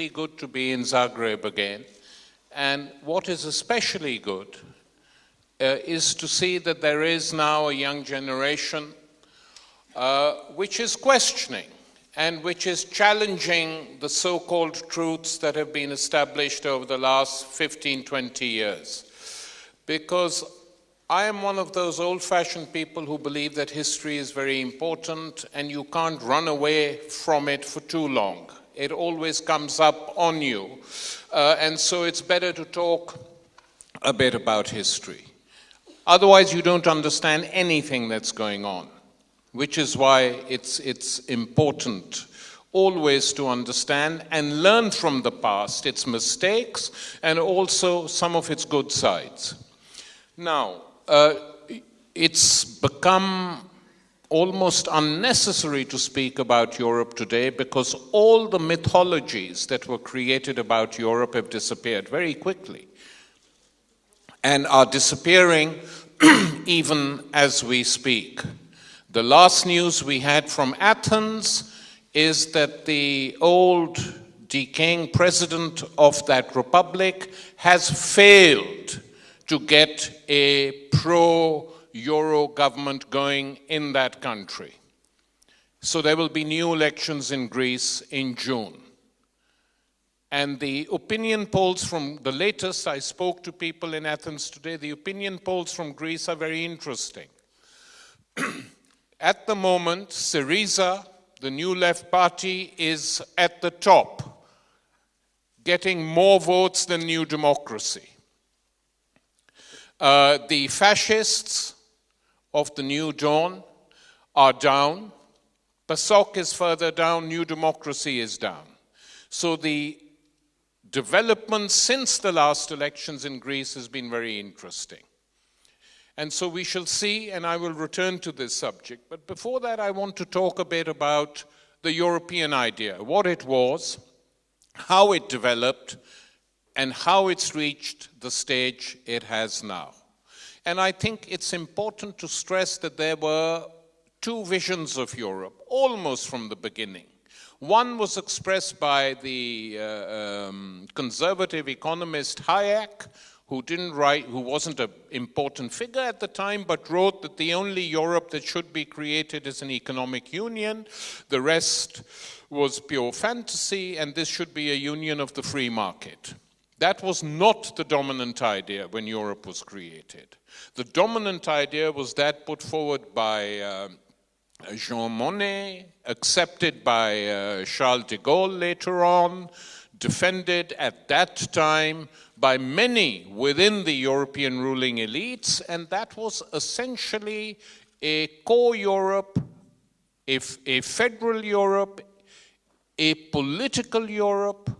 really good to be in Zagreb again. And what is especially good uh, is to see that there is now a young generation uh, which is questioning and which is challenging the so called truths that have been established over the last 15, 20 years. Because I am one of those old fashioned people who believe that history is very important and you can't run away from it for too long. It always comes up on you. Uh, and so it's better to talk a bit about history. Otherwise, you don't understand anything that's going on which is why it's, it's important always to understand and learn from the past, its mistakes, and also some of its good sides. Now, uh, it's become almost unnecessary to speak about Europe today because all the mythologies that were created about Europe have disappeared very quickly and are disappearing even as we speak. The last news we had from Athens is that the old decaying president of that republic has failed to get a pro Euro government going in that country. So there will be new elections in Greece in June. And the opinion polls from the latest, I spoke to people in Athens today, the opinion polls from Greece are very interesting. At the moment, Syriza, the New Left Party, is at the top, getting more votes than New Democracy. Uh, the fascists of the New Dawn are down. PASOK is further down, New Democracy is down. So the development since the last elections in Greece has been very interesting. And so we shall see, and I will return to this subject. But before that, I want to talk a bit about the European idea, what it was, how it developed, and how it's reached the stage it has now. And I think it's important to stress that there were two visions of Europe, almost from the beginning. One was expressed by the uh, um, conservative economist Hayek, who didn't write, who wasn't an important figure at the time, but wrote that the only Europe that should be created is an economic union. The rest was pure fantasy, and this should be a union of the free market. That was not the dominant idea when Europe was created. The dominant idea was that put forward by uh, Jean Monnet, accepted by uh, Charles de Gaulle later on, defended at that time by many within the European ruling elites, and that was essentially a core Europe, a, a federal Europe, a political Europe,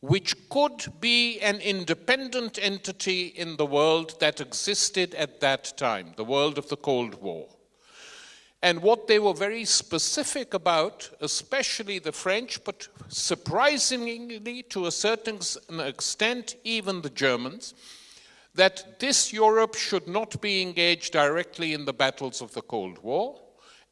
which could be an independent entity in the world that existed at that time, the world of the Cold War. And what they were very specific about, especially the French, but surprisingly to a certain extent, even the Germans, that this Europe should not be engaged directly in the battles of the Cold War,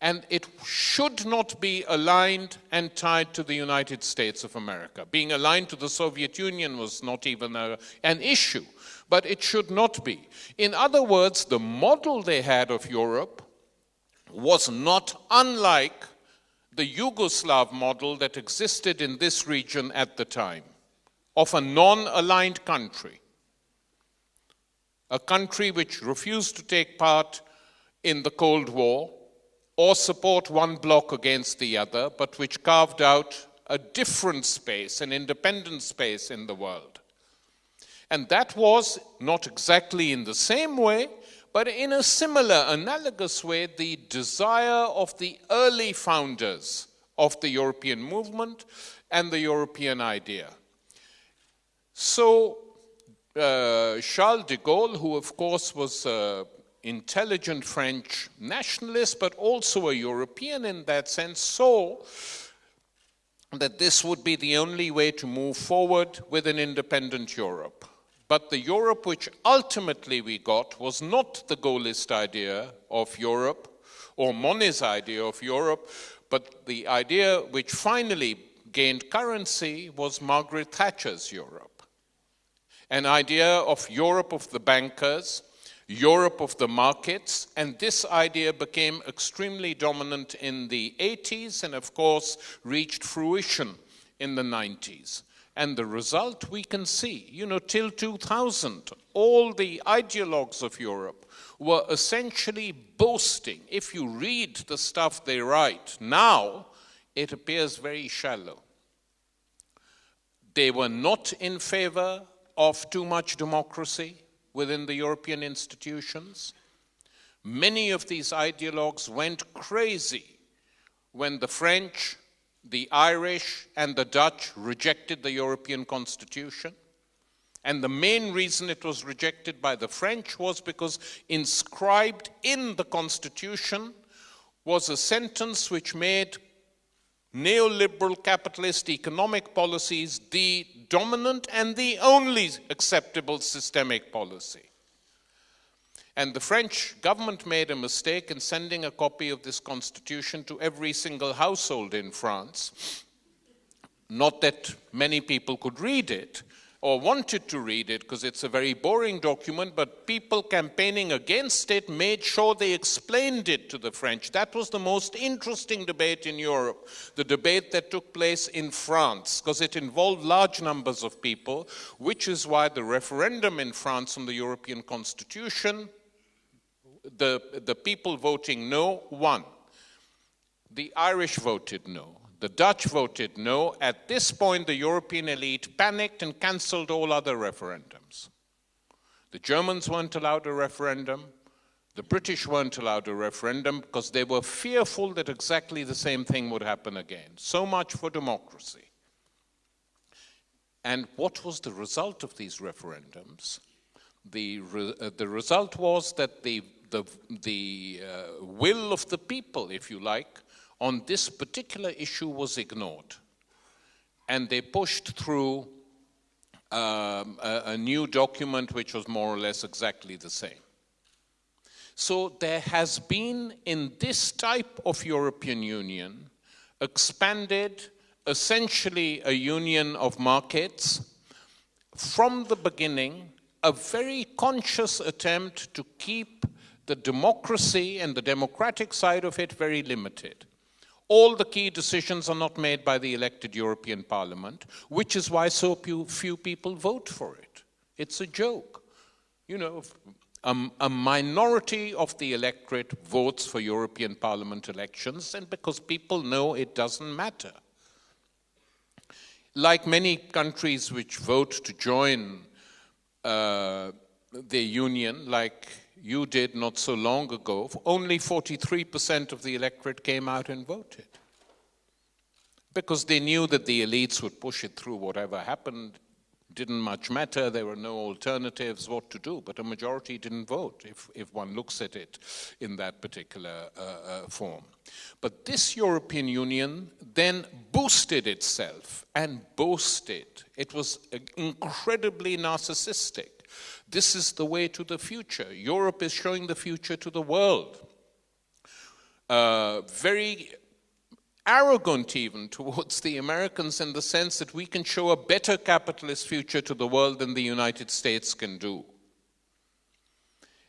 and it should not be aligned and tied to the United States of America. Being aligned to the Soviet Union was not even a, an issue, but it should not be. In other words, the model they had of Europe was not unlike the Yugoslav model that existed in this region at the time of a non aligned country, a country which refused to take part in the Cold War or support one bloc against the other, but which carved out a different space, an independent space in the world. And that was not exactly in the same way, but in a similar, analogous way, the desire of the early founders of the European movement and the European idea. So, uh, Charles de Gaulle, who of course was an intelligent French nationalist, but also a European in that sense, saw that this would be the only way to move forward with an independent Europe. But the Europe which ultimately we got was not the Gaullist idea of Europe or Monnet's idea of Europe, but the idea which finally gained currency was Margaret Thatcher's Europe. An idea of Europe of the bankers, Europe of the markets, and this idea became extremely dominant in the 80s and, of course, reached fruition in the 90s. And the result we can see, you know, till 2000, all the ideologues of Europe were essentially boasting. If you read the stuff they write now, it appears very shallow. They were not in favor of too much democracy within the European institutions. Many of these ideologues went crazy when the French, the Irish, and the Dutch rejected the European Constitution. And the main reason it was rejected by the French was because inscribed in the Constitution was a sentence which made neoliberal capitalist economic policies the dominant and the only acceptable systemic policy. And the French government made a mistake in sending a copy of this constitution to every single household in France. Not that many people could read it, or wanted to read it because it's a very boring document, but people campaigning against it made sure they explained it to the French. That was the most interesting debate in Europe, the debate that took place in France, because it involved large numbers of people, which is why the referendum in France on the European Constitution, the, the people voting no won. The Irish voted no. The Dutch voted no. At this point, the European elite panicked and cancelled all other referendums. The Germans weren't allowed a referendum. The British weren't allowed a referendum because they were fearful that exactly the same thing would happen again. So much for democracy. And what was the result of these referendums? The, re uh, the result was that the, the, the uh, will of the people, if you like, on this particular issue was ignored. And they pushed through um, a, a new document which was more or less exactly the same. So there has been in this type of European Union expanded essentially a union of markets from the beginning a very conscious attempt to keep the democracy and the democratic side of it very limited. All the key decisions are not made by the elected European Parliament, which is why so few people vote for it. It's a joke. You know, a minority of the electorate votes for European Parliament elections, and because people know it doesn't matter. Like many countries which vote to join uh, the union, like you did not so long ago, only 43% of the electorate came out and voted. Because they knew that the elites would push it through whatever happened. Didn't much matter, there were no alternatives, what to do. But a majority didn't vote, if, if one looks at it in that particular uh, uh, form. But this European Union then boosted itself and boasted. It was incredibly narcissistic. This is the way to the future. Europe is showing the future to the world. Uh, very arrogant even towards the Americans in the sense that we can show a better capitalist future to the world than the United States can do.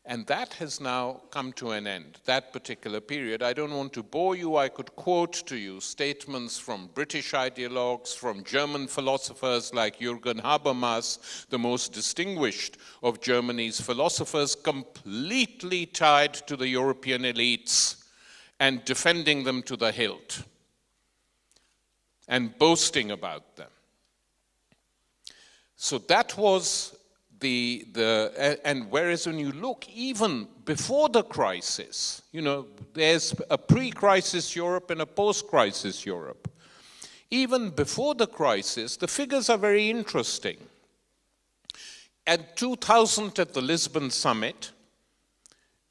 And that has now come to an end, that particular period. I don't want to bore you. I could quote to you statements from British ideologues, from German philosophers like Jürgen Habermas, the most distinguished of Germany's philosophers, completely tied to the European elites and defending them to the hilt and boasting about them. So that was the, the, and whereas when you look even before the crisis, you know, there's a pre-crisis Europe and a post-crisis Europe. Even before the crisis, the figures are very interesting. At 2000 at the Lisbon summit,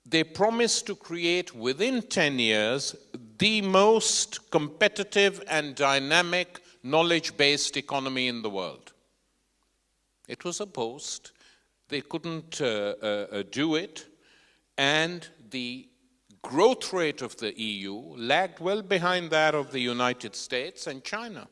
they promised to create within 10 years the most competitive and dynamic knowledge-based economy in the world. It was a post they couldn't uh, uh, uh, do it, and the growth rate of the EU lagged well behind that of the United States and China.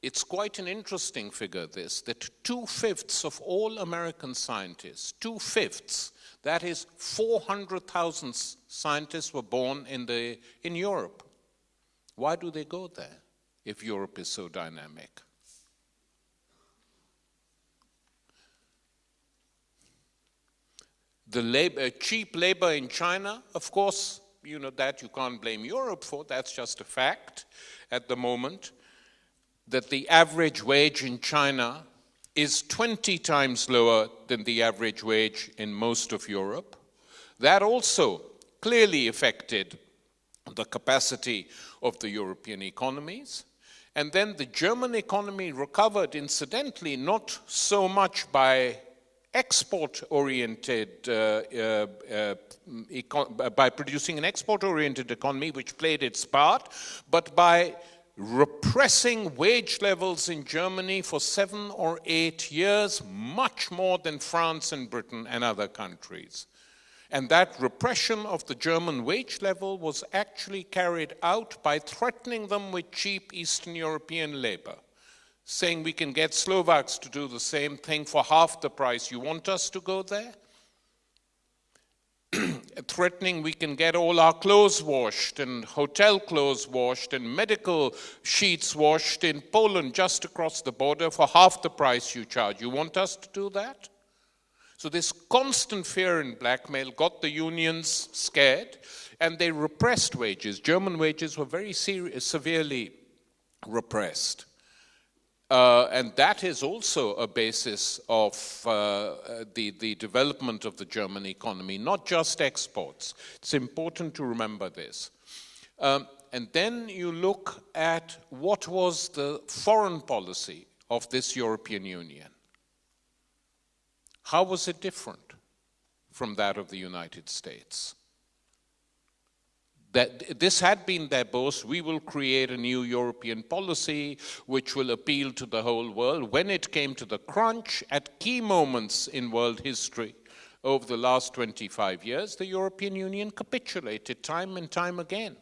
it's quite an interesting figure, this, that two fifths of all American scientists, two fifths, that is 400,000 scientists were born in, the, in Europe. Why do they go there if Europe is so dynamic? The labor, cheap labor in China, of course, you know that you can't blame Europe for, that's just a fact at the moment that the average wage in China is 20 times lower than the average wage in most of Europe. That also clearly affected the capacity of the European economies. And then the German economy recovered, incidentally, not so much by export-oriented, uh, uh, uh, by producing an export-oriented economy, which played its part, but by repressing wage levels in Germany for seven or eight years, much more than France and Britain and other countries. And that repression of the German wage level was actually carried out by threatening them with cheap Eastern European labor, saying we can get Slovaks to do the same thing for half the price. You want us to go there? threatening we can get all our clothes washed and hotel clothes washed and medical sheets washed in Poland just across the border for half the price you charge. You want us to do that? So this constant fear and blackmail got the unions scared and they repressed wages. German wages were very severely repressed. Uh, and that is also a basis of uh, the, the development of the German economy, not just exports. It's important to remember this. Um, and then you look at what was the foreign policy of this European Union. How was it different from that of the United States? That this had been their boast, we will create a new European policy which will appeal to the whole world. When it came to the crunch, at key moments in world history over the last 25 years, the European Union capitulated time and time again.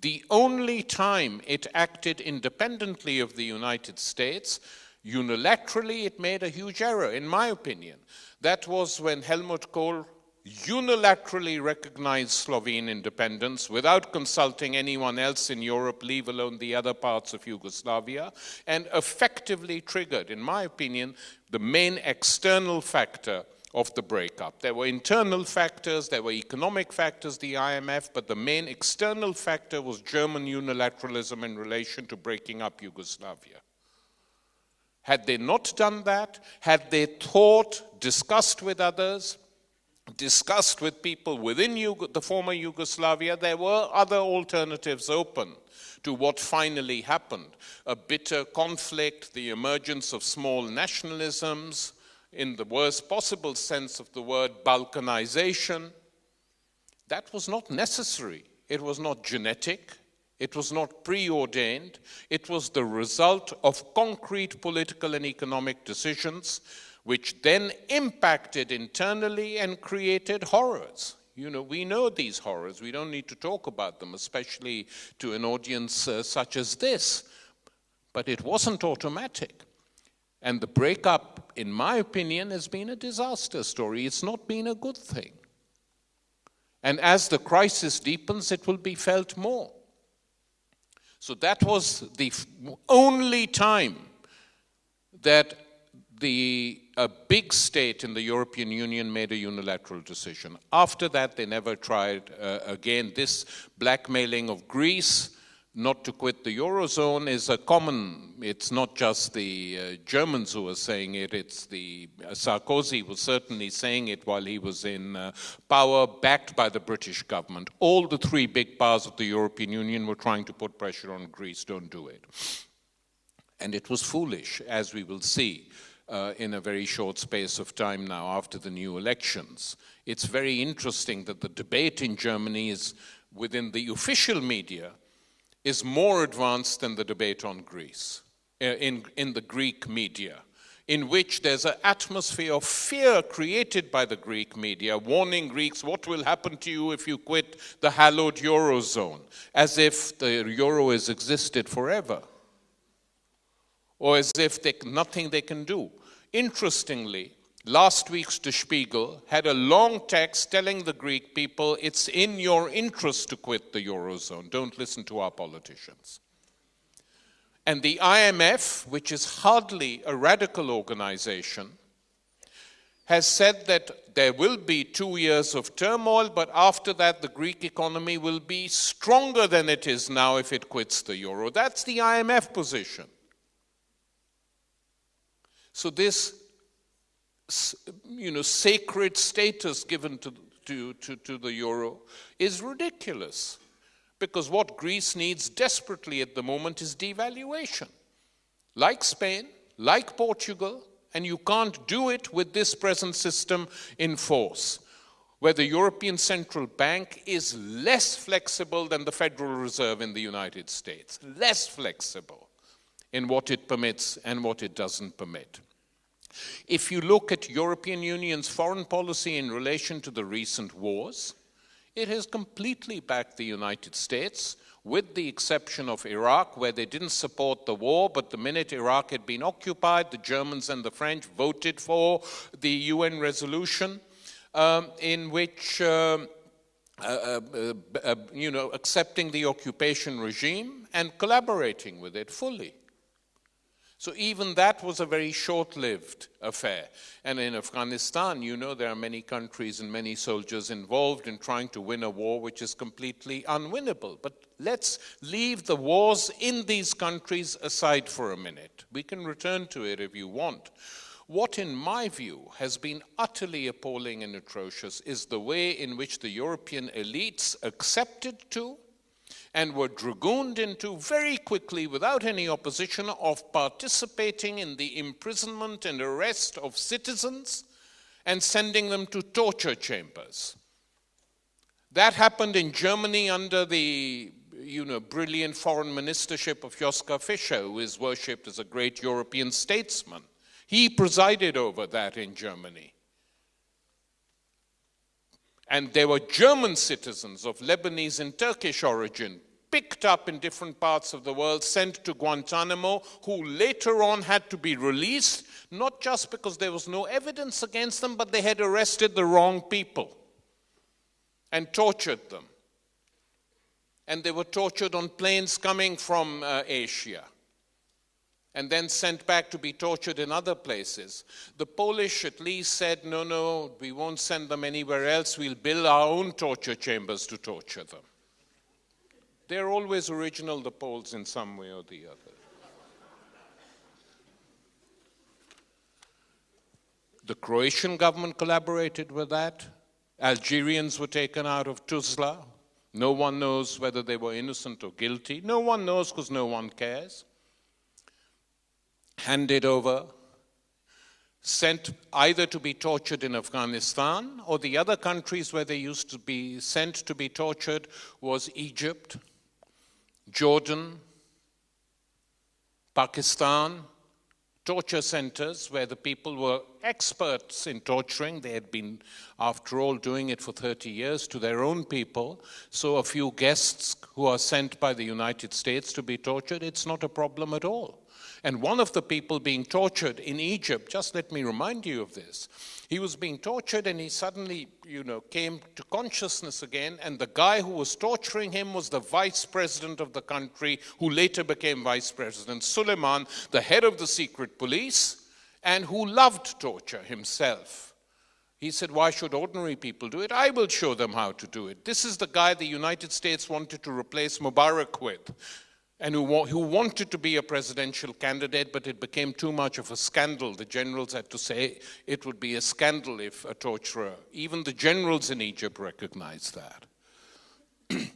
The only time it acted independently of the United States, unilaterally, it made a huge error, in my opinion. That was when Helmut Kohl unilaterally recognized Slovene independence without consulting anyone else in Europe, leave alone the other parts of Yugoslavia, and effectively triggered, in my opinion, the main external factor of the breakup. There were internal factors, there were economic factors, the IMF, but the main external factor was German unilateralism in relation to breaking up Yugoslavia. Had they not done that, had they thought, discussed with others, discussed with people within the former Yugoslavia, there were other alternatives open to what finally happened. A bitter conflict, the emergence of small nationalisms, in the worst possible sense of the word, balkanization. That was not necessary. It was not genetic. It was not preordained. It was the result of concrete political and economic decisions which then impacted internally and created horrors. You know, we know these horrors. We don't need to talk about them, especially to an audience uh, such as this. But it wasn't automatic. And the breakup, in my opinion, has been a disaster story. It's not been a good thing. And as the crisis deepens, it will be felt more. So that was the only time that the a big state in the European Union made a unilateral decision. After that, they never tried uh, again. This blackmailing of Greece not to quit the Eurozone is a common, it's not just the uh, Germans who are saying it, it's the, uh, Sarkozy was certainly saying it while he was in uh, power, backed by the British government. All the three big powers of the European Union were trying to put pressure on Greece, don't do it. And it was foolish, as we will see uh, in a very short space of time now after the new elections. It's very interesting that the debate in Germany is within the official media is more advanced than the debate on Greece, uh, in, in the Greek media, in which there's an atmosphere of fear created by the Greek media, warning Greeks what will happen to you if you quit the hallowed Eurozone, as if the Euro has existed forever. Or as if there's nothing they can do. Interestingly, last week's Der Spiegel had a long text telling the Greek people it's in your interest to quit the Eurozone. Don't listen to our politicians. And the IMF, which is hardly a radical organization, has said that there will be two years of turmoil, but after that, the Greek economy will be stronger than it is now if it quits the euro. That's the IMF position. So, this you know, sacred status given to, to, to, to the euro is ridiculous. Because what Greece needs desperately at the moment is devaluation. Like Spain, like Portugal, and you can't do it with this present system in force, where the European Central Bank is less flexible than the Federal Reserve in the United States, less flexible in what it permits and what it doesn't permit. If you look at European Union's foreign policy in relation to the recent wars, it has completely backed the United States, with the exception of Iraq, where they didn't support the war, but the minute Iraq had been occupied, the Germans and the French voted for the UN resolution um, in which, um, uh, uh, uh, uh, you know, accepting the occupation regime and collaborating with it fully. So even that was a very short-lived affair. And in Afghanistan, you know, there are many countries and many soldiers involved in trying to win a war which is completely unwinnable. But let's leave the wars in these countries aside for a minute. We can return to it if you want. What, in my view, has been utterly appalling and atrocious is the way in which the European elites accepted to and were dragooned into very quickly, without any opposition, of participating in the imprisonment and arrest of citizens and sending them to torture chambers. That happened in Germany under the you know, brilliant foreign ministership of Joschka Fischer, who is worshipped as a great European statesman. He presided over that in Germany. And there were German citizens of Lebanese and Turkish origin picked up in different parts of the world, sent to Guantanamo, who later on had to be released, not just because there was no evidence against them, but they had arrested the wrong people and tortured them. And they were tortured on planes coming from uh, Asia and then sent back to be tortured in other places. The Polish at least said, no, no, we won't send them anywhere else. We'll build our own torture chambers to torture them. They're always original, the Poles, in some way or the other. The Croatian government collaborated with that. Algerians were taken out of Tuzla. No one knows whether they were innocent or guilty. No one knows because no one cares handed over, sent either to be tortured in Afghanistan or the other countries where they used to be sent to be tortured was Egypt, Jordan, Pakistan, torture centers where the people were experts in torturing. They had been, after all, doing it for 30 years to their own people. So a few guests who are sent by the United States to be tortured, it's not a problem at all. And one of the people being tortured in Egypt, just let me remind you of this. He was being tortured and he suddenly, you know, came to consciousness again. And the guy who was torturing him was the vice president of the country, who later became vice president, Suleiman, the head of the secret police, and who loved torture himself. He said, Why should ordinary people do it? I will show them how to do it. This is the guy the United States wanted to replace Mubarak with and who, who, wanted to be a presidential candidate, but it became too much of a scandal. The generals had to say it would be a scandal if a torturer, even the generals in Egypt recognized that.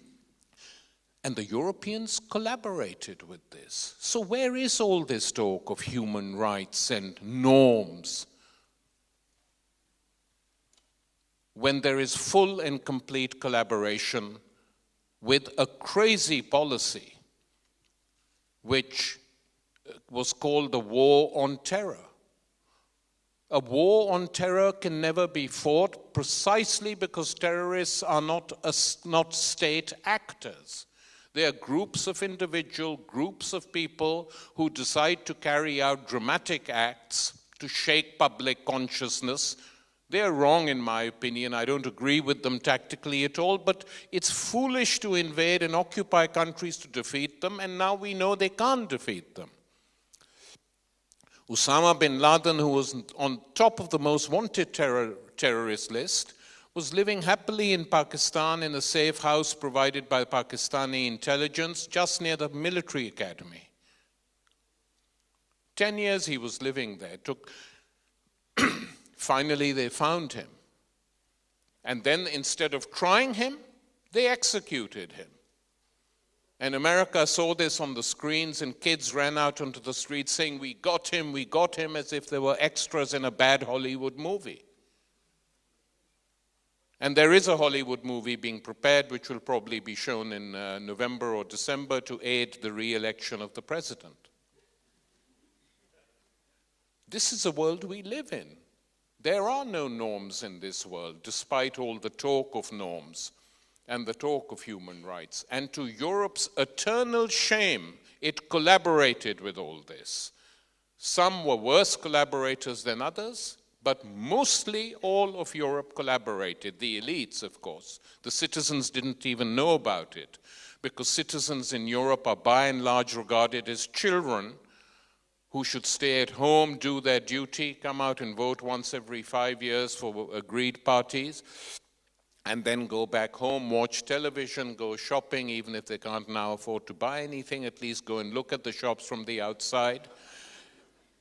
and the Europeans collaborated with this. So, where is all this talk of human rights and norms when there is full and complete collaboration with a crazy policy? Which uh, was called the War on Terror. A war on terror can never be fought precisely because terrorists are not, a, not state actors. They are groups of individual, groups of people who decide to carry out dramatic acts to shake public consciousness. They are wrong, in my opinion. I don't agree with them tactically at all, but it's foolish to invade and occupy countries to defeat them, and now we know they can't defeat them. Osama bin Laden, who was on top of the most wanted terror, terrorist list, was living happily in Pakistan in a safe house provided by Pakistani intelligence just near the military academy. Ten years he was living there. Took Finally, they found him. And then instead of trying him, they executed him. And America saw this on the screens, and kids ran out onto the streets saying, We got him, we got him, as if they were extras in a bad Hollywood movie. And there is a Hollywood movie being prepared, which will probably be shown in uh, November or December to aid the re election of the president. This is the world we live in. There are no norms in this world, despite all the talk of norms and the talk of human rights. And to Europe's eternal shame, it collaborated with all this. Some were worse collaborators than others, but mostly all of Europe collaborated. The elites, of course. The citizens didn't even know about it, because citizens in Europe are by and large regarded as children who should stay at home, do their duty, come out and vote once every five years for agreed parties, and then go back home, watch television, go shopping, even if they can't now afford to buy anything, at least go and look at the shops from the outside.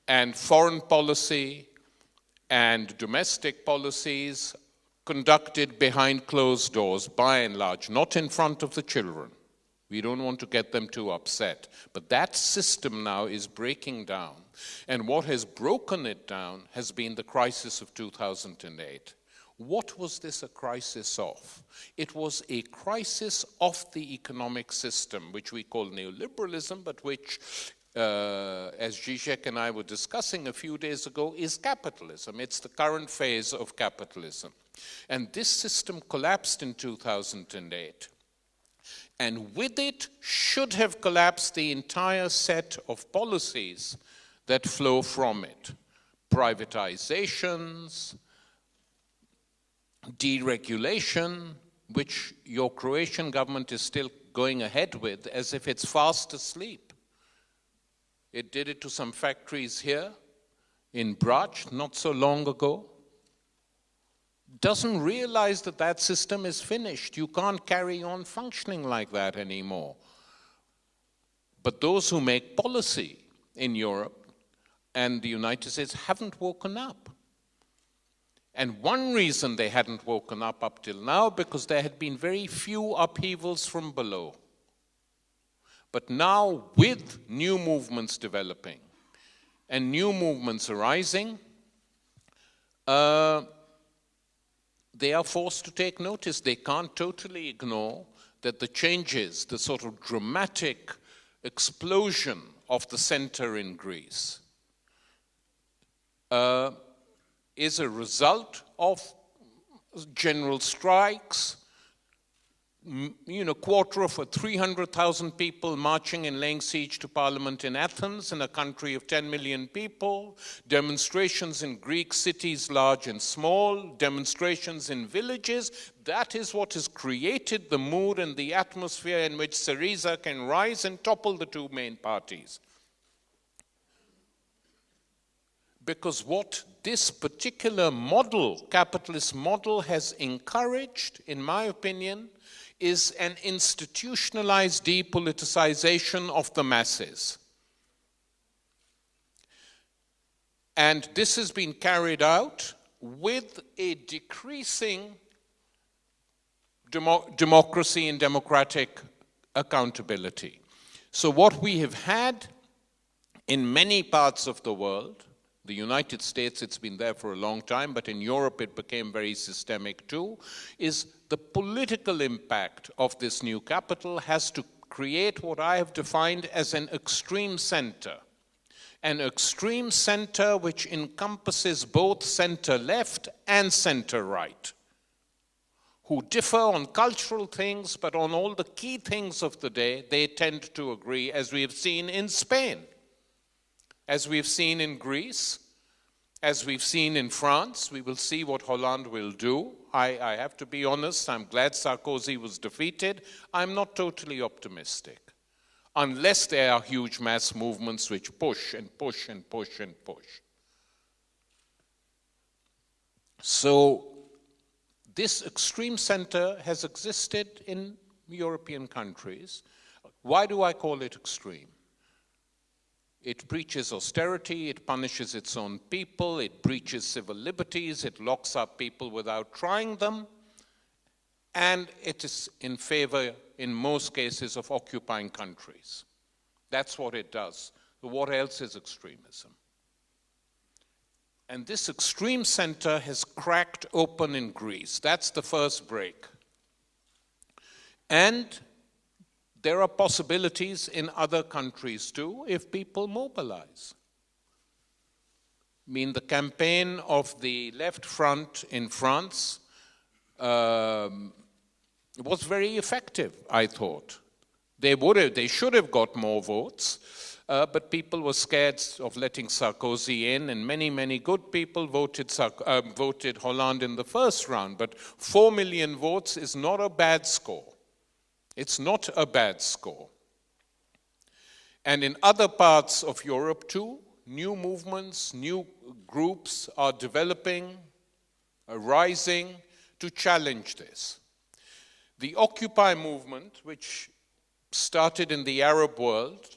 And foreign policy and domestic policies conducted behind closed doors, by and large, not in front of the children. We don't want to get them too upset. But that system now is breaking down. And what has broken it down has been the crisis of 2008. What was this a crisis of? It was a crisis of the economic system, which we call neoliberalism, but which, uh, as Zizek and I were discussing a few days ago, is capitalism. It's the current phase of capitalism. And this system collapsed in 2008 and with it should have collapsed the entire set of policies that flow from it. Privatizations, deregulation, which your Croatian government is still going ahead with as if it's fast asleep. It did it to some factories here in Brač not so long ago doesn't realize that that system is finished. You can't carry on functioning like that anymore. But those who make policy in Europe and the United States haven't woken up. And one reason they hadn't woken up up till now, because there had been very few upheavals from below. But now, with new movements developing and new movements arising, uh, they are forced to take notice. They can't totally ignore that the changes, the sort of dramatic explosion of the center in Greece, uh, is a result of general strikes, you know, quarter of a 300,000 people marching and laying siege to parliament in Athens, in a country of 10 million people, demonstrations in Greek cities, large and small, demonstrations in villages. That is what has created the mood and the atmosphere in which Syriza can rise and topple the two main parties. Because what this particular model, capitalist model, has encouraged, in my opinion, is an institutionalized depoliticization of the masses. And this has been carried out with a decreasing demo democracy and democratic accountability. So, what we have had in many parts of the world, the United States, it's been there for a long time, but in Europe it became very systemic too, is the political impact of this new capital has to create what I have defined as an extreme center. An extreme center which encompasses both center left and center right. who differ on cultural things, but on all the key things of the day, they tend to agree, as we have seen in Spain, as we've seen in Greece, as we've seen in France. We will see what Hollande will do. I, I have to be honest, I'm glad Sarkozy was defeated. I'm not totally optimistic, unless there are huge mass movements which push and push and push and push. So this extreme center has existed in European countries. Why do I call it extreme? It preaches austerity, it punishes its own people, it breaches civil liberties, it locks up people without trying them, and it is in favor, in most cases, of occupying countries. That's what it does. what else is extremism? And this extreme center has cracked open in Greece. That's the first break. And there are possibilities in other countries too if people mobilize. I mean, the campaign of the left front in France um, was very effective, I thought. They, would have, they should have got more votes. Uh, but people were scared of letting Sarkozy in, and many, many good people voted, uh, voted Hollande in the first round. But four million votes is not a bad score. It's not a bad score. And in other parts of Europe too, new movements, new groups are developing, arising to challenge this. The Occupy movement, which started in the Arab world,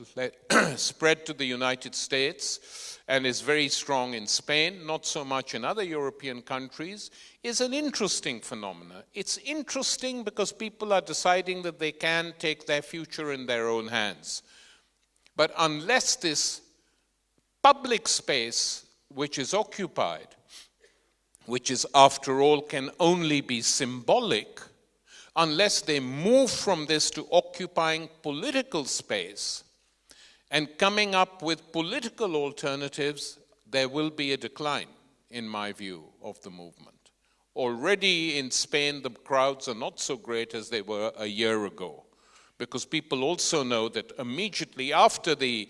spread to the United States, and is very strong in Spain, not so much in other European countries, is an interesting phenomenon. It's interesting because people are deciding that they can take their future in their own hands. But unless this public space, which is occupied, which is, after all, can only be symbolic, unless they move from this to occupying political space and coming up with political alternatives, there will be a decline, in my view, of the movement. Already in Spain, the crowds are not so great as they were a year ago, because people also know that immediately after the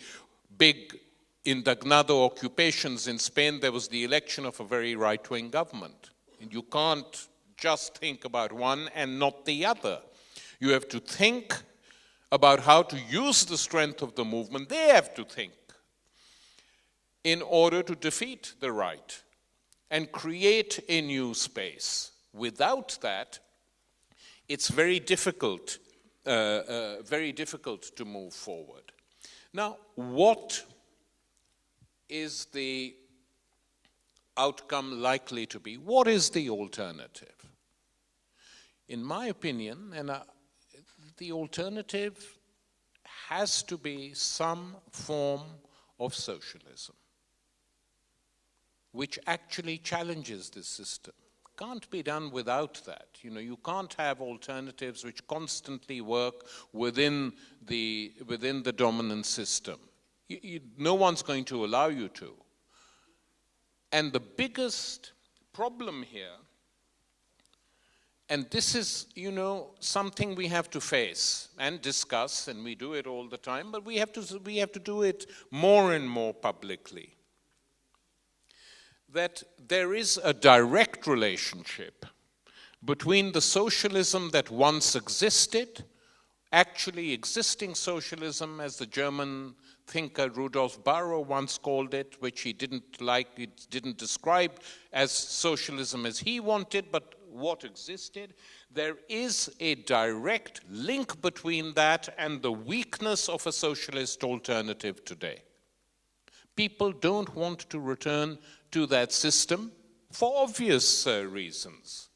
big indignado occupations in Spain, there was the election of a very right wing government. And you can't just think about one and not the other. You have to think about how to use the strength of the movement. They have to think in order to defeat the right and create a new space. Without that, it's very difficult, uh, uh, very difficult to move forward. Now, what is the outcome likely to be? What is the alternative? in my opinion, and uh, the alternative has to be some form of socialism, which actually challenges this system. Can't be done without that. You know, you can't have alternatives which constantly work within the, within the dominant system. You, you, no one's going to allow you to. And the biggest problem here and this is, you know, something we have to face and discuss, and we do it all the time, but we have to, we have to do it more and more publicly. That there is a direct relationship between the socialism that once existed, actually existing socialism, as the German thinker Rudolf Bahro once called it, which he didn't like, he didn't describe as socialism as he wanted, but what existed, there is a direct link between that and the weakness of a socialist alternative today. People don't want to return to that system for obvious uh, reasons.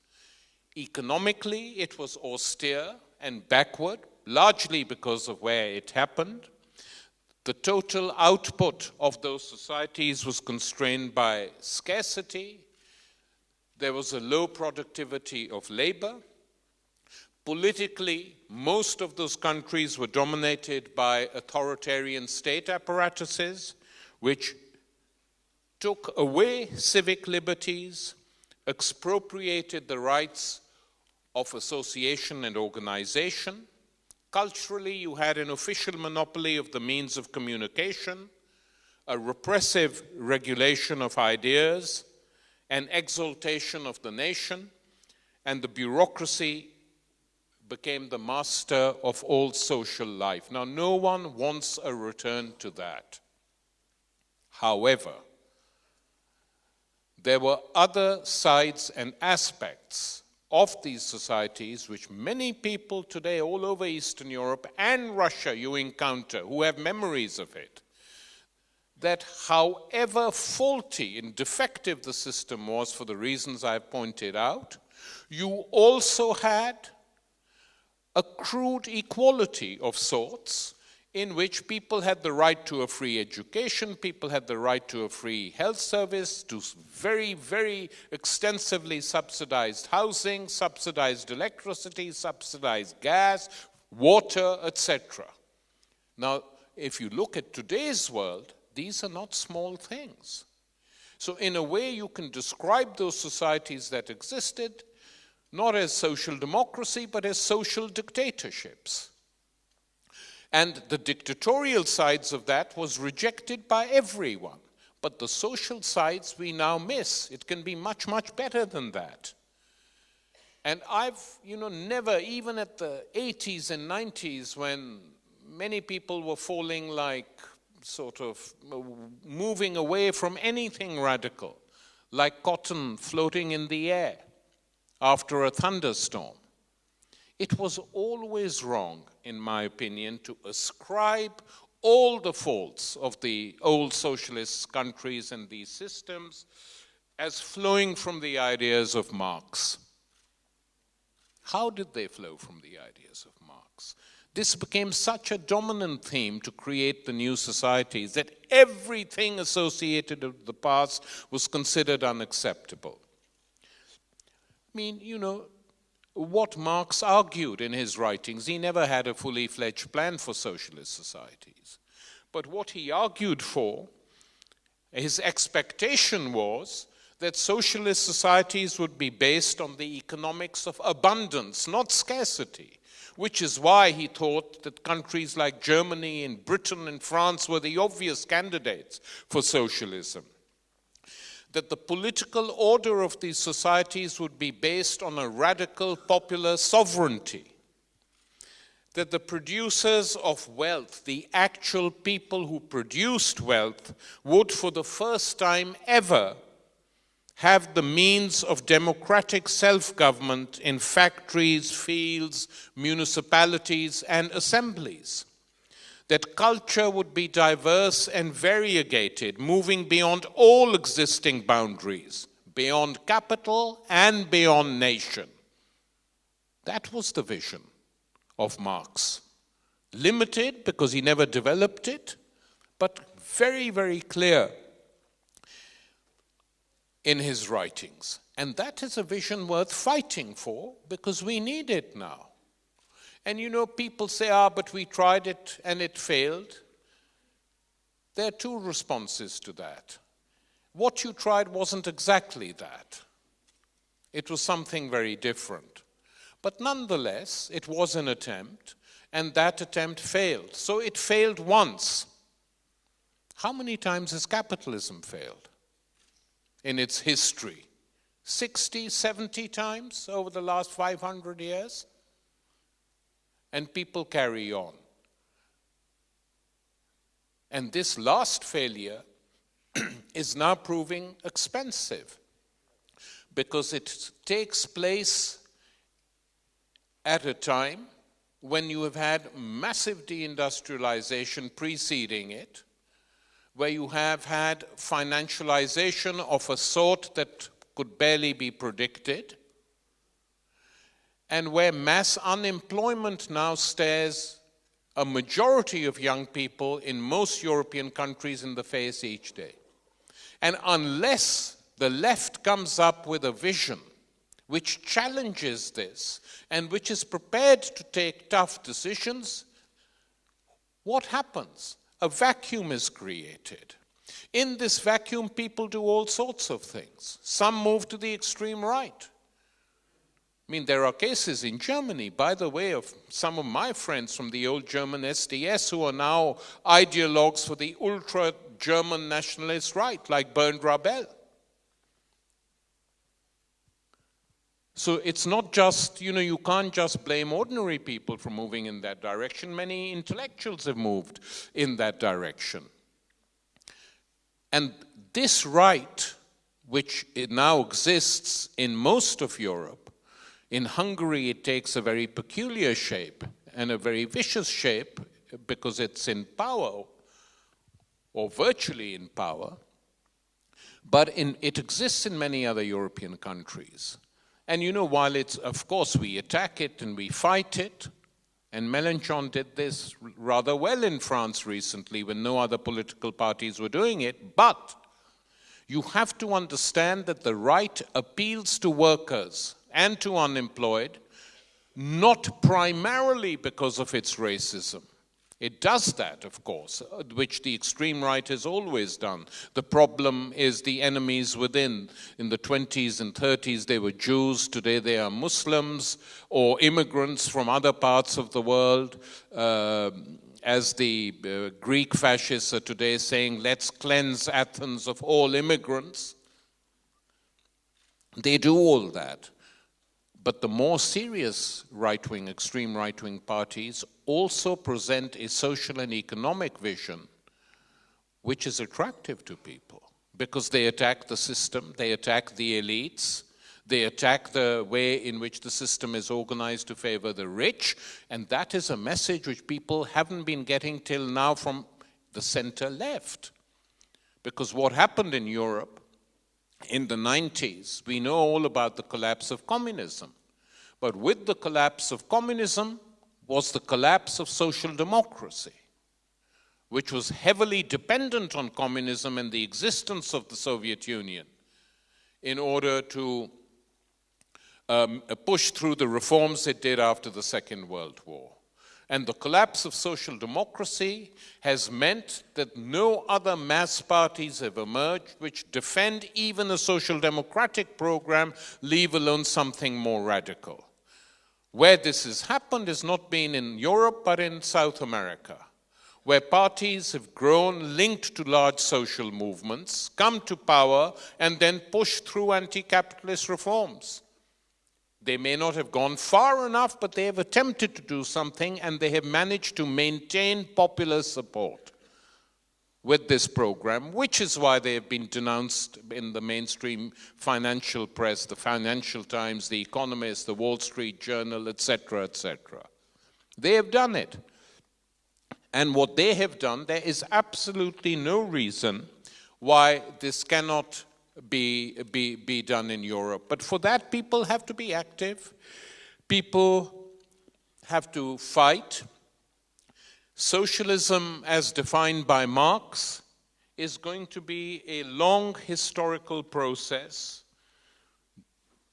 Economically, it was austere and backward, largely because of where it happened. The total output of those societies was constrained by scarcity, there was a low productivity of labor. Politically, most of those countries were dominated by authoritarian state apparatuses, which took away civic liberties, expropriated the rights of association and organization. Culturally, you had an official monopoly of the means of communication, a repressive regulation of ideas, an exaltation of the nation, and the bureaucracy became the master of all social life. Now, no one wants a return to that. However, there were other sides and aspects of these societies which many people today all over Eastern Europe and Russia you encounter who have memories of it. That however faulty and defective the system was for the reasons I've pointed out, you also had a crude equality of sorts in which people had the right to a free education, people had the right to a free health service, to very, very extensively subsidized housing, subsidized electricity, subsidized gas, water, etc. Now, if you look at today's world, these are not small things. So, in a way, you can describe those societies that existed not as social democracy, but as social dictatorships. And the dictatorial sides of that was rejected by everyone. But the social sides we now miss. It can be much, much better than that. And I've, you know, never, even at the 80s and 90s, when many people were falling like sort of uh, moving away from anything radical, like cotton floating in the air after a thunderstorm. It was always wrong, in my opinion, to ascribe all the faults of the old socialist countries and these systems as flowing from the ideas of Marx. How did they flow from the ideas of? This became such a dominant theme to create the new societies that everything associated with the past was considered unacceptable. I mean, you know, what Marx argued in his writings, he never had a fully fledged plan for socialist societies. But what he argued for, his expectation was that socialist societies would be based on the economics of abundance, not scarcity, which is why he thought that countries like Germany and Britain and France were the obvious candidates for socialism. That the political order of these societies would be based on a radical popular sovereignty, that the producers of wealth, the actual people who produced wealth, would for the first time ever have the means of democratic self-government in factories, fields, municipalities, and assemblies that culture would be diverse and variegated, moving beyond all existing boundaries, beyond capital and beyond nation. That was the vision of Marx. Limited because he never developed it, but very, very clear in his writings. And that is a vision worth fighting for because we need it now. And you know, people say, ah, but we tried it and it failed. There are two responses to that. What you tried wasn't exactly that, it was something very different. But nonetheless, it was an attempt, and that attempt failed. So it failed once. How many times has capitalism failed in its history? 60, 70 times over the last 500 years? and people carry on. And this last failure is now proving expensive because it takes place at a time when you have had massive deindustrialization preceding it, where you have had financialization of a sort that could barely be predicted, and where mass unemployment now stares a majority of young people in most European countries in the face each day. And unless the left comes up with a vision which challenges this and which is prepared to take tough decisions, what happens? A vacuum is created. In this vacuum, people do all sorts of things. Some move to the extreme right. I mean, there are cases in Germany, by the way, of some of my friends from the old German SDS who are now ideologues for the ultra German nationalist right, like Bernd Rabehl. So it's not just, you know, you can't just blame ordinary people for moving in that direction. Many intellectuals have moved in that direction. And this right, which now exists in most of Europe, in Hungary it takes a very peculiar shape and a very vicious shape because it's in power or virtually in power. But in, it exists in many other European countries. And you know, while it's, of course, we attack it and we fight it, and Mélenchon did this rather well in France recently when no other political parties were doing it, but you have to understand that the right appeals to workers and to unemployed, not primarily because of its racism, it does that, of course, which the extreme right has always done. The problem is the enemies within. In the 20s and 30s, they were Jews. Today, they are Muslims or immigrants from other parts of the world. Uh, as the uh, Greek fascists are today saying, let's cleanse Athens of all immigrants. They do all that. But the more serious right wing, extreme right wing parties also present a social and economic vision which is attractive to people because they attack the system, they attack the elites, they attack the way in which the system is organized to favor the rich, and that is a message which people haven't been getting till now from the center left. Because what happened in Europe in the 90s, we know all about the collapse of communism. But with the collapse of communism was the collapse of social democracy, which was heavily dependent on communism and the existence of the Soviet Union in order to um, push through the reforms it did after the Second World War. And the collapse of social democracy has meant that no other mass parties have emerged which defend even a social democratic program, leave alone something more radical. Where this has happened has not been in Europe, but in South America, where parties have grown linked to large social movements, come to power, and then push through anti-capitalist reforms. They may not have gone far enough, but they have attempted to do something and they have managed to maintain popular support with this program, which is why they have been denounced in the mainstream financial press, the Financial Times, The Economist, the Wall Street Journal, etc., etc. They have done it. And what they have done, there is absolutely no reason why this cannot be, be, be done in Europe. But for that, people have to be active. People have to fight. Socialism, as defined by Marx, is going to be a long historical process.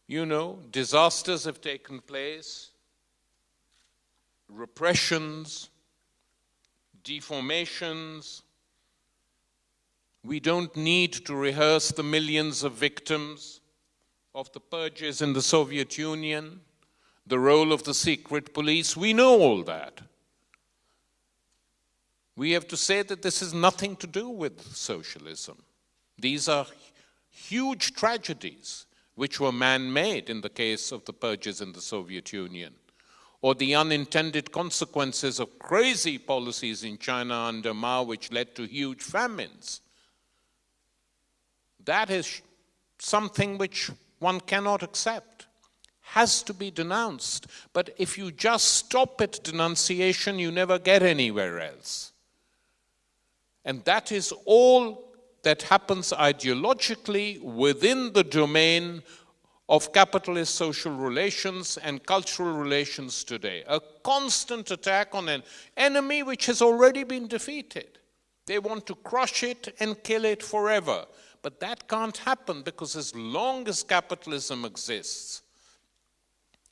You know, disasters have taken place, repressions, deformations, we don't need to rehearse the millions of victims of the purges in the Soviet Union, the role of the secret police. We know all that. We have to say that this has nothing to do with socialism. These are huge tragedies which were man made in the case of the purges in the Soviet Union, or the unintended consequences of crazy policies in China under Mao, which led to huge famines. That is something which one cannot accept, has to be denounced. But if you just stop at denunciation, you never get anywhere else. And that is all that happens ideologically within the domain of capitalist social relations and cultural relations today. A constant attack on an enemy which has already been defeated. They want to crush it and kill it forever. But that can't happen because as long as capitalism exists,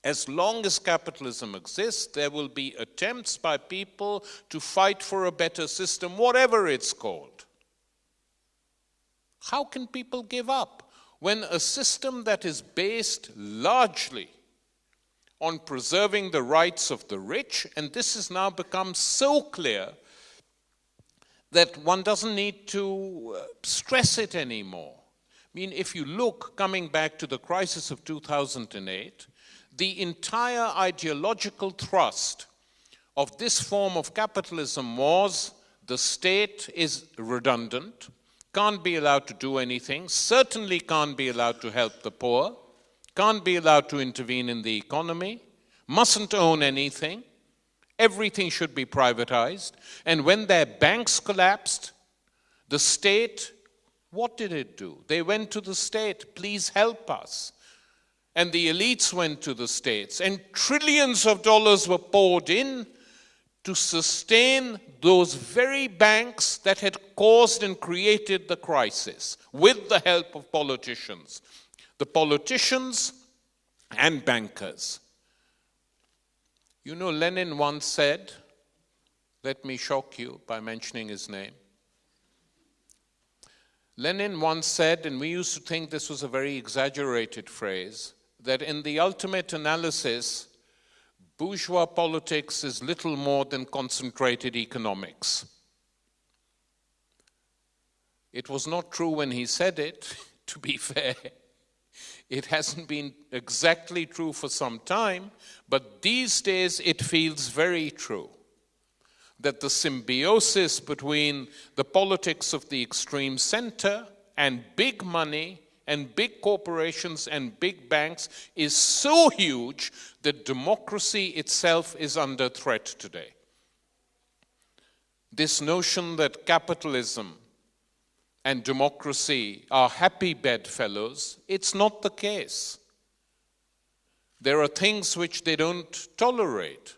as long as capitalism exists, there will be attempts by people to fight for a better system, whatever it's called. How can people give up when a system that is based largely on preserving the rights of the rich, and this has now become so clear that one doesn't need to uh, stress it anymore. I mean, if you look, coming back to the crisis of 2008, the entire ideological thrust of this form of capitalism was the state is redundant, can't be allowed to do anything, certainly can't be allowed to help the poor, can't be allowed to intervene in the economy, mustn't own anything, everything should be privatized. And when their banks collapsed, the state, what did it do? They went to the state, please help us. And the elites went to the states, and trillions of dollars were poured in to sustain those very banks that had caused and created the crisis with the help of politicians the politicians and bankers. You know, Lenin once said, let me shock you by mentioning his name. Lenin once said, and we used to think this was a very exaggerated phrase, that in the ultimate analysis, bourgeois politics is little more than concentrated economics. It was not true when he said it, to be fair. It hasn't been exactly true for some time, but these days it feels very true that the symbiosis between the politics of the extreme center and big money and big corporations and big banks is so huge that democracy itself is under threat today. This notion that capitalism and democracy are happy bedfellows, it's not the case. There are things which they don't tolerate.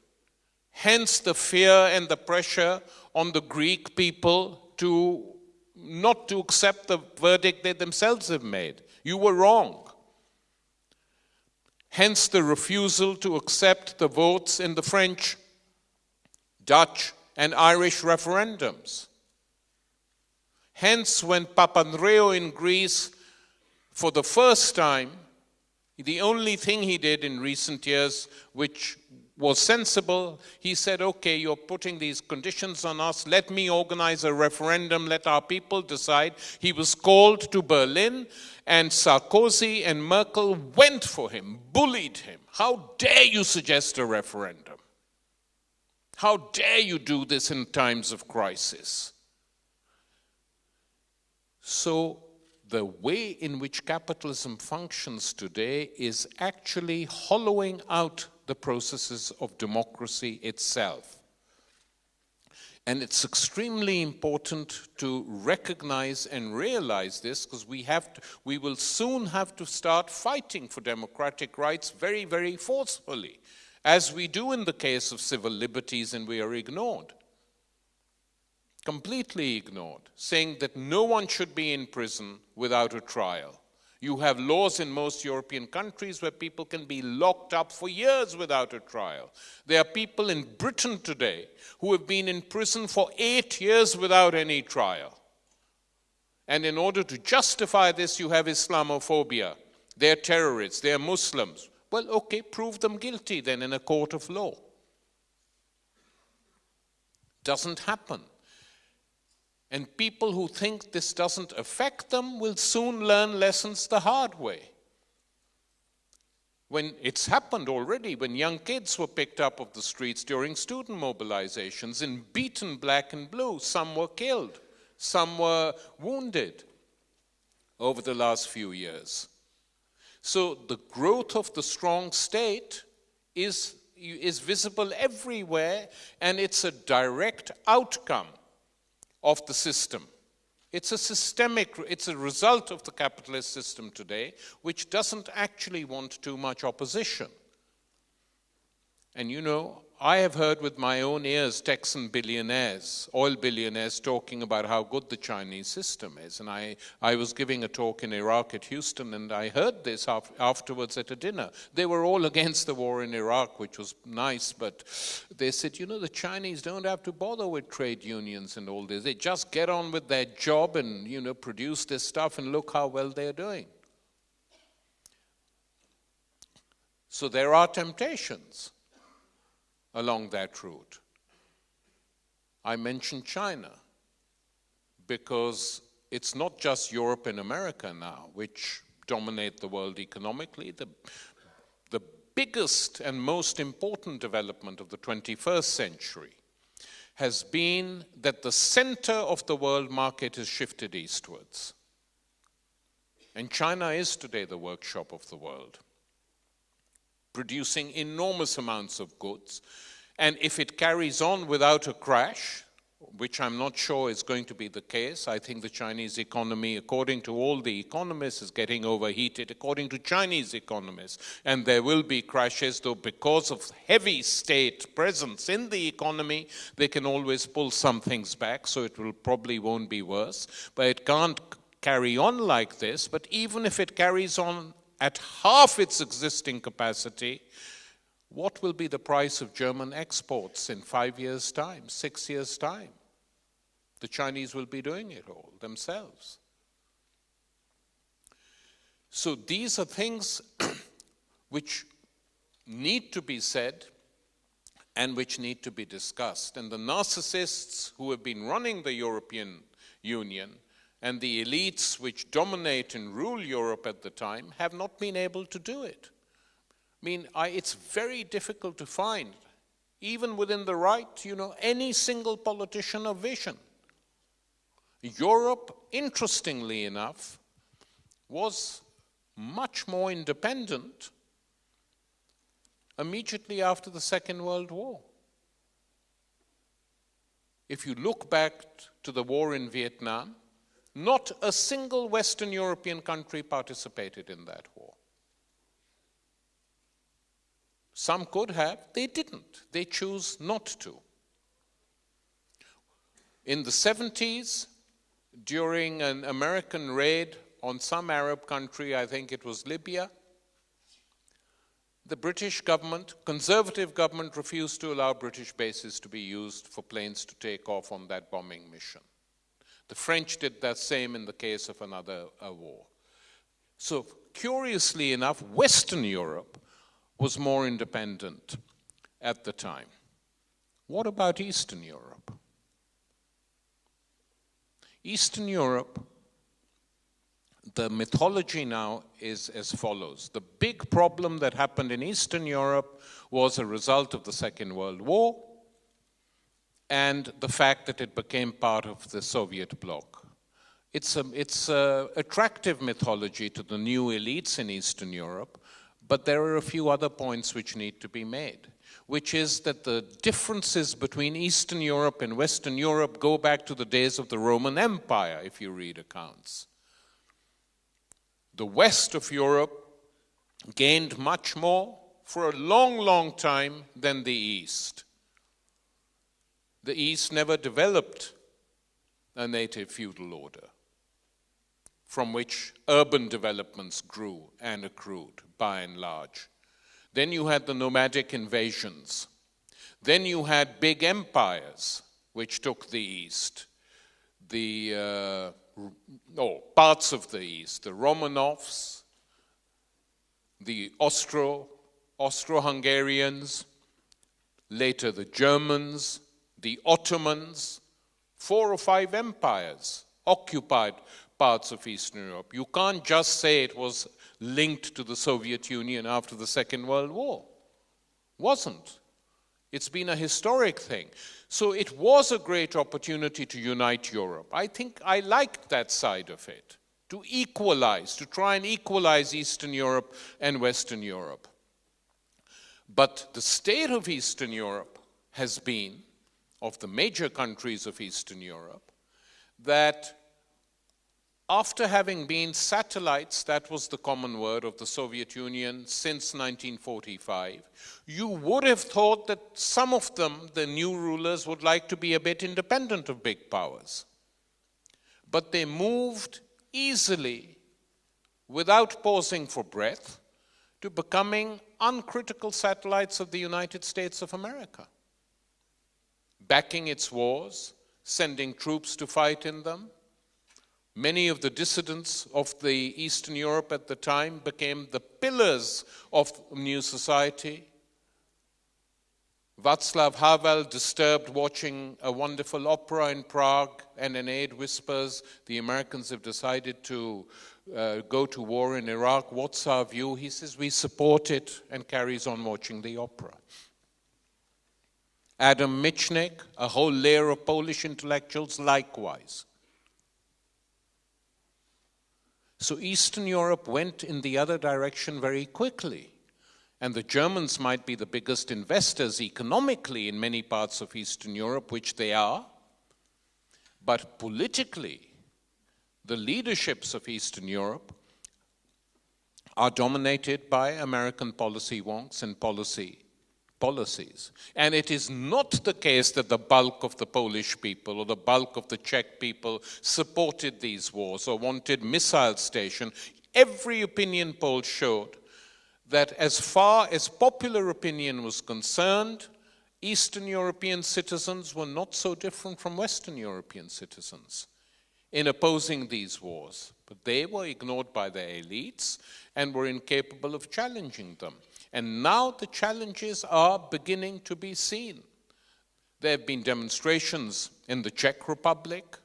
Hence the fear and the pressure on the Greek people to not to accept the verdict they themselves have made. You were wrong. Hence the refusal to accept the votes in the French, Dutch, and Irish referendums. Hence, when Papandreou in Greece, for the first time, the only thing he did in recent years, which was sensible, he said, okay, you're putting these conditions on us, let me organize a referendum, let our people decide. He was called to Berlin, and Sarkozy and Merkel went for him, bullied him. How dare you suggest a referendum? How dare you do this in times of crisis? So, the way in which capitalism functions today is actually hollowing out the processes of democracy itself. And it's extremely important to recognize and realize this because we we will soon have to start fighting for democratic rights very, very forcefully, as we do in the case of civil liberties and we are ignored completely ignored, saying that no one should be in prison without a trial. You have laws in most European countries where people can be locked up for years without a trial. There are people in Britain today who have been in prison for eight years without any trial. And in order to justify this, you have Islamophobia. They're terrorists, they're Muslims. Well, okay, prove them guilty then in a court of law. Doesn't happen. And people who think this doesn't affect them will soon learn lessons the hard way. When it's happened already, when young kids were picked up off the streets during student mobilizations and beaten black and blue, some were killed, some were wounded over the last few years. So the growth of the strong state is, is visible everywhere, and it's a direct outcome of the system. It's a systemic, it's a result of the capitalist system today, which doesn't actually want too much opposition. And you know, I have heard with my own ears Texan billionaires, oil billionaires, talking about how good the Chinese system is. And I, I was giving a talk in Iraq at Houston, and I heard this afterwards at a dinner. They were all against the war in Iraq, which was nice, but they said, you know, the Chinese don't have to bother with trade unions and all this. They just get on with their job and, you know, produce this stuff, and look how well they're doing. So there are temptations along that route. I mentioned China because it's not just Europe and America now which dominate the world economically. The, the biggest and most important development of the 21st century has been that the center of the world market has shifted eastwards. And China is today the workshop of the world, producing enormous amounts of goods. And if it carries on without a crash, which I'm not sure is going to be the case. I think the Chinese economy, according to all the economists, is getting overheated, according to Chinese economists. And there will be crashes, though because of heavy state presence in the economy, they can always pull some things back, so it will probably won't be worse. But it can't carry on like this. But even if it carries on at half its existing capacity, what will be the price of German exports in five years' time, six years' time? The Chinese will be doing it all themselves. So these are things which need to be said and which need to be discussed. And the narcissists who have been running the European Union and the elites which dominate and rule Europe at the time have not been able to do it. I mean, I, it's very difficult to find, even within the right, you know, any single politician of vision. Europe, interestingly enough, was much more independent immediately after the Second World War. If you look back to the war in Vietnam, not a single Western European country participated in that war. Some could have, they didn't. They chose not to. In the 70s, during an American raid on some Arab country, I think it was Libya, the British government, conservative government, refused to allow British bases to be used for planes to take off on that bombing mission. The French did that same in the case of another uh, war. So, curiously enough, Western Europe was more independent at the time. What about Eastern Europe? Eastern Europe, the mythology now is as follows. The big problem that happened in Eastern Europe was a result of the Second World War and the fact that it became part of the Soviet bloc. It's an it's a attractive mythology to the new elites in Eastern Europe but there are a few other points which need to be made, which is that the differences between Eastern Europe and Western Europe go back to the days of the Roman Empire, if you read accounts. The west of Europe gained much more for a long, long time than the East. The East never developed a native feudal order from which urban developments grew and accrued by and large. Then you had the nomadic invasions. Then you had big empires which took the east, the uh, parts of the east, the Romanovs, the Austro Austro-Hungarians, later the Germans, the Ottomans, four or five empires occupied parts of Eastern Europe. You can't just say it was linked to the Soviet Union after the Second World War. Wasn't. It's been a historic thing. So it was a great opportunity to unite Europe. I think I liked that side of it, to equalize, to try and equalize Eastern Europe and Western Europe. But the state of Eastern Europe has been, of the major countries of Eastern Europe, that after having been satellites, that was the common word of the Soviet Union since 1945, you would have thought that some of them, the new rulers, would like to be a bit independent of big powers. But they moved easily, without pausing for breath, to becoming uncritical satellites of the United States of America, backing its wars, sending troops to fight in them, Many of the dissidents of the Eastern Europe at the time became the pillars of new society. Václav Havel, disturbed watching a wonderful opera in Prague, and an aide whispers, the Americans have decided to uh, go to war in Iraq. What's our view? He says, we support it, and carries on watching the opera. Adam Michnik, a whole layer of Polish intellectuals, likewise. So Eastern Europe went in the other direction very quickly. And the Germans might be the biggest investors economically in many parts of Eastern Europe, which they are. But politically, the leaderships of Eastern Europe are dominated by American policy wonks and policy policies. And it is not the case that the bulk of the Polish people or the bulk of the Czech people supported these wars or wanted missile station. Every opinion poll showed that as far as popular opinion was concerned, Eastern European citizens were not so different from Western European citizens in opposing these wars. But they were ignored by their elites and were incapable of challenging them. And now the challenges are beginning to be seen. There have been demonstrations in the Czech Republic.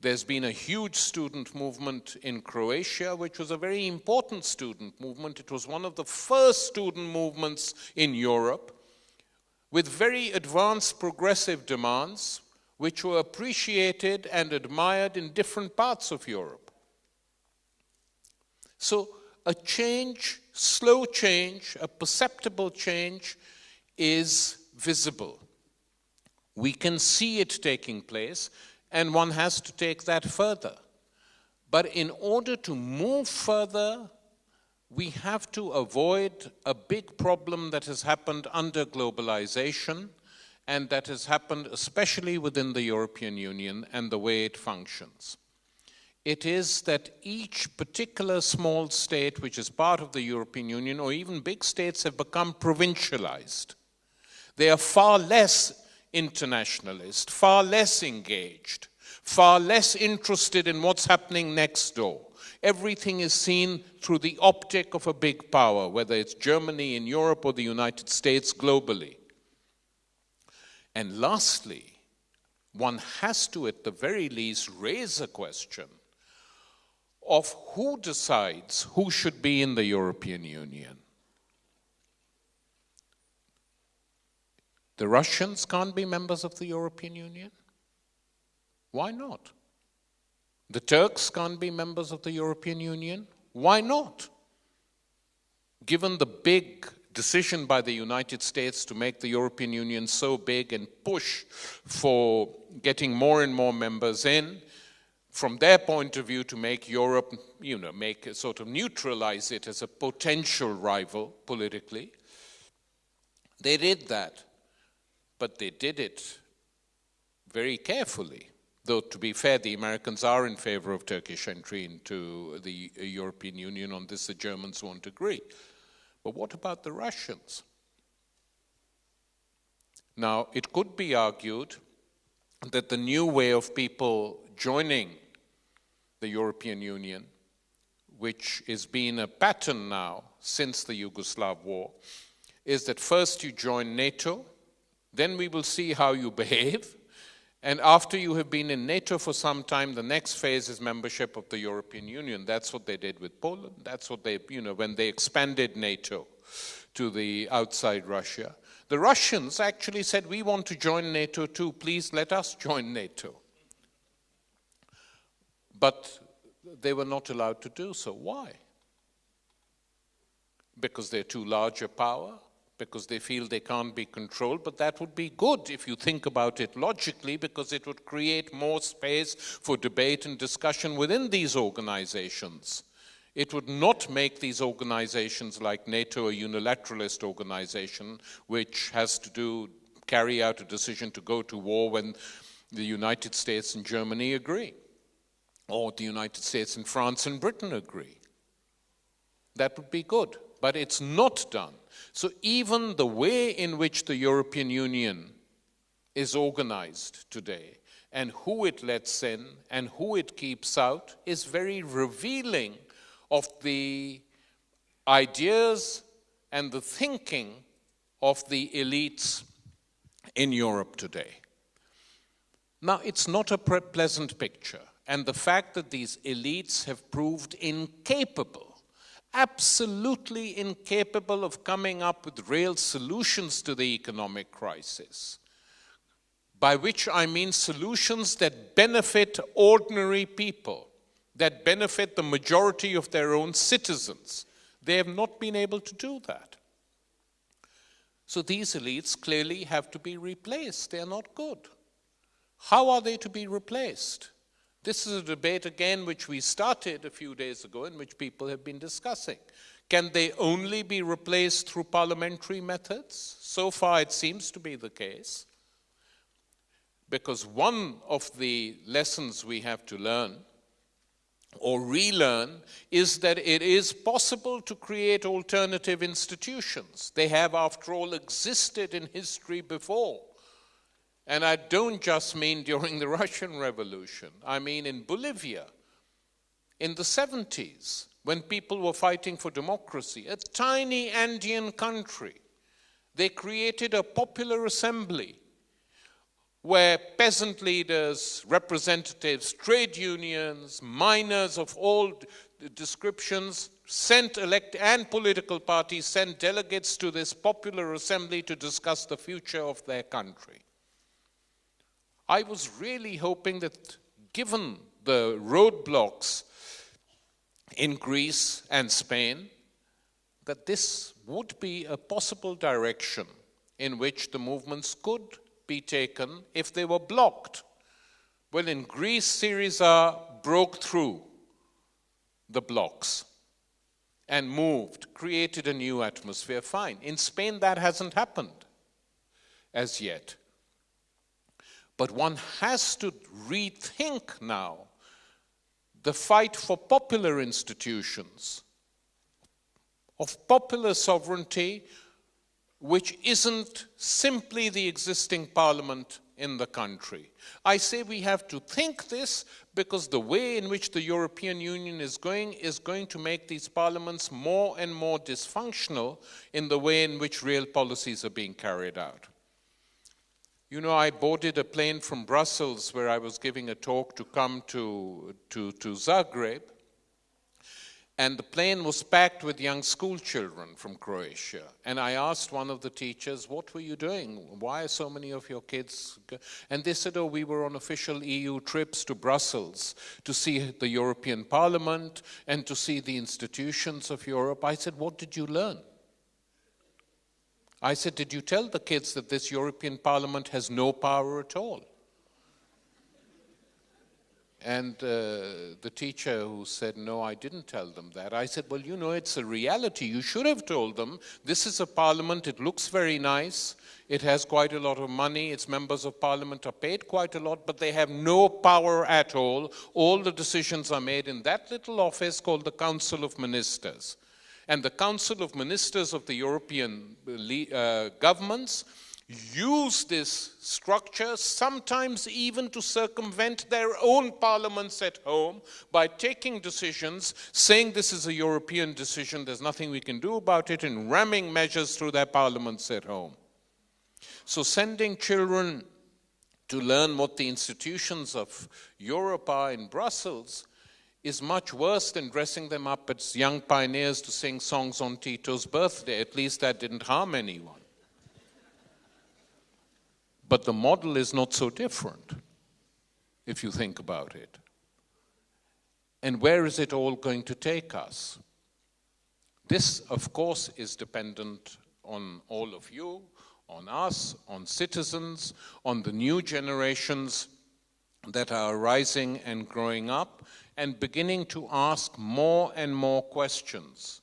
There's been a huge student movement in Croatia, which was a very important student movement. It was one of the first student movements in Europe with very advanced progressive demands, which were appreciated and admired in different parts of Europe. So a change, slow change, a perceptible change is visible. We can see it taking place, and one has to take that further. But in order to move further, we have to avoid a big problem that has happened under globalization and that has happened especially within the European Union and the way it functions it is that each particular small state which is part of the European Union or even big states have become provincialized. They are far less internationalist, far less engaged, far less interested in what's happening next door. Everything is seen through the optic of a big power, whether it's Germany in Europe or the United States globally. And lastly, one has to, at the very least, raise a question of who decides who should be in the European Union. The Russians can't be members of the European Union? Why not? The Turks can't be members of the European Union? Why not? Given the big decision by the United States to make the European Union so big and push for getting more and more members in, from their point of view to make Europe, you know, make sort of neutralize it as a potential rival politically. They did that, but they did it very carefully. Though, to be fair, the Americans are in favor of Turkish entry into the European Union. On this, the Germans won't agree. But what about the Russians? Now, it could be argued that the new way of people joining the European Union, which has been a pattern now since the Yugoslav war, is that first you join NATO, then we will see how you behave, and after you have been in NATO for some time, the next phase is membership of the European Union. That's what they did with Poland. That's what they, you know, when they expanded NATO to the outside Russia. The Russians actually said, we want to join NATO too, please let us join NATO. But they were not allowed to do so. Why? Because they're too large a power? Because they feel they can't be controlled? But that would be good if you think about it logically, because it would create more space for debate and discussion within these organizations. It would not make these organizations like NATO a unilateralist organization, which has to do carry out a decision to go to war when the United States and Germany agree or the United States and France and Britain agree. That would be good, but it's not done. So even the way in which the European Union is organized today and who it lets in and who it keeps out is very revealing of the ideas and the thinking of the elites in Europe today. Now, it's not a pleasant picture, and the fact that these elites have proved incapable, absolutely incapable of coming up with real solutions to the economic crisis, by which I mean solutions that benefit ordinary people, that benefit the majority of their own citizens. They have not been able to do that. So these elites clearly have to be replaced. They are not good. How are they to be replaced? This is a debate again which we started a few days ago and which people have been discussing. Can they only be replaced through parliamentary methods? So far it seems to be the case. Because one of the lessons we have to learn or relearn is that it is possible to create alternative institutions. They have, after all, existed in history before. And I don't just mean during the Russian Revolution, I mean in Bolivia in the 70s when people were fighting for democracy, a tiny Andean country. They created a popular assembly where peasant leaders, representatives, trade unions, miners of all descriptions sent elect and political parties sent delegates to this popular assembly to discuss the future of their country. I was really hoping that given the roadblocks in Greece and Spain, that this would be a possible direction in which the movements could be taken if they were blocked. Well, in Greece, Syriza broke through the blocks and moved, created a new atmosphere, fine. In Spain, that hasn't happened as yet. But one has to rethink now the fight for popular institutions, of popular sovereignty, which isn't simply the existing parliament in the country. I say we have to think this because the way in which the European Union is going is going to make these parliaments more and more dysfunctional in the way in which real policies are being carried out. You know, I boarded a plane from Brussels where I was giving a talk to come to, to, to Zagreb and the plane was packed with young school children from Croatia. And I asked one of the teachers, What were you doing? Why are so many of your kids? And they said, Oh, we were on official EU trips to Brussels to see the European Parliament and to see the institutions of Europe. I said, What did you learn? I said, Did you tell the kids that this European Parliament has no power at all? And uh, the teacher who said, No, I didn't tell them that. I said, Well, you know, it's a reality. You should have told them this is a parliament. It looks very nice. It has quite a lot of money. Its members of parliament are paid quite a lot, but they have no power at all. All the decisions are made in that little office called the Council of Ministers. And the Council of Ministers of the European uh, governments use this structure, sometimes even to circumvent their own parliaments at home by taking decisions, saying this is a European decision, there's nothing we can do about it, and ramming measures through their parliaments at home. So sending children to learn what the institutions of Europe are in Brussels is much worse than dressing them up as young pioneers to sing songs on Tito's birthday. At least that didn't harm anyone. But the model is not so different, if you think about it. And where is it all going to take us? This, of course, is dependent on all of you, on us, on citizens, on the new generations that are rising and growing up and beginning to ask more and more questions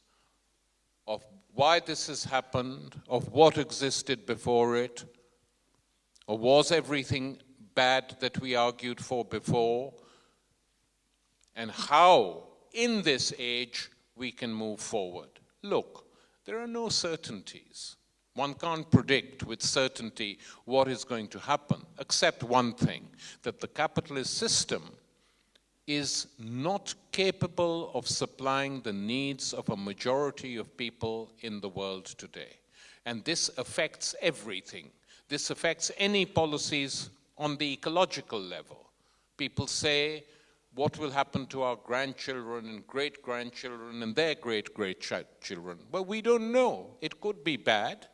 of why this has happened, of what existed before it, or was everything bad that we argued for before? And how, in this age, we can move forward. Look, there are no certainties. One can't predict with certainty what is going to happen, except one thing that the capitalist system is not capable of supplying the needs of a majority of people in the world today. And this affects everything. This affects any policies on the ecological level. People say, what will happen to our grandchildren and great grandchildren and their great great children? Well, we don't know. It could be bad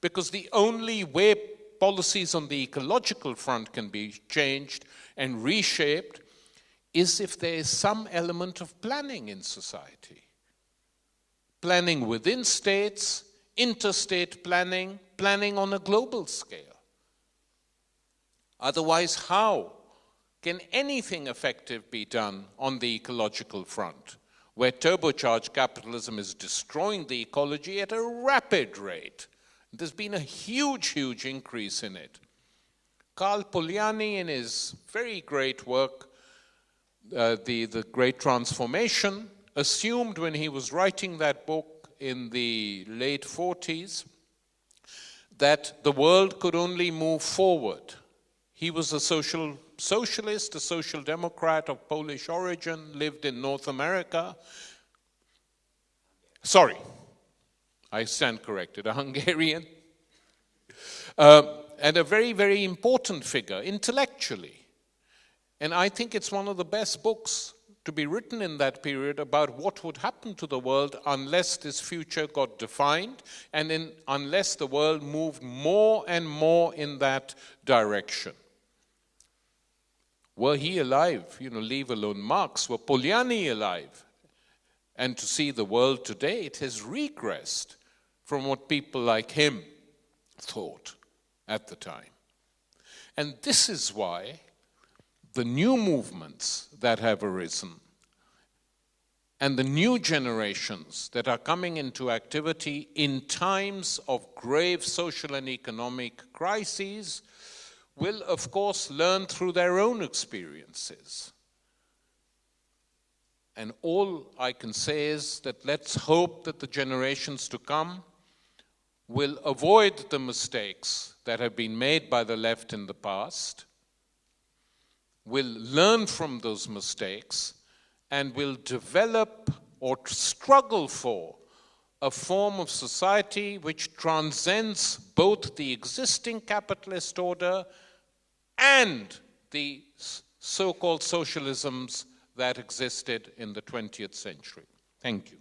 because the only way policies on the ecological front can be changed and reshaped is if there is some element of planning in society. Planning within states, interstate planning, planning on a global scale. Otherwise, how can anything effective be done on the ecological front, where turbocharged capitalism is destroying the ecology at a rapid rate? There's been a huge, huge increase in it. Karl Polanyi, in his very great work, uh, the, the Great Transformation, assumed when he was writing that book in the late 40s that the world could only move forward. He was a social socialist, a social democrat of Polish origin, lived in North America. Sorry, I stand corrected, a Hungarian. Uh, and a very, very important figure intellectually. And I think it's one of the best books to be written in that period about what would happen to the world unless this future got defined and in, unless the world moved more and more in that direction. Were he alive, you know, leave alone Marx, were Polanyi alive, and to see the world today, it has regressed from what people like him thought at the time. And this is why the new movements that have arisen and the new generations that are coming into activity in times of grave social and economic crises will, of course, learn through their own experiences. And all I can say is that let's hope that the generations to come will avoid the mistakes that have been made by the left in the past will learn from those mistakes and will develop or struggle for a form of society which transcends both the existing capitalist order and the so-called socialisms that existed in the 20th century. Thank you.